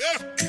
Yeah.